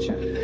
culture.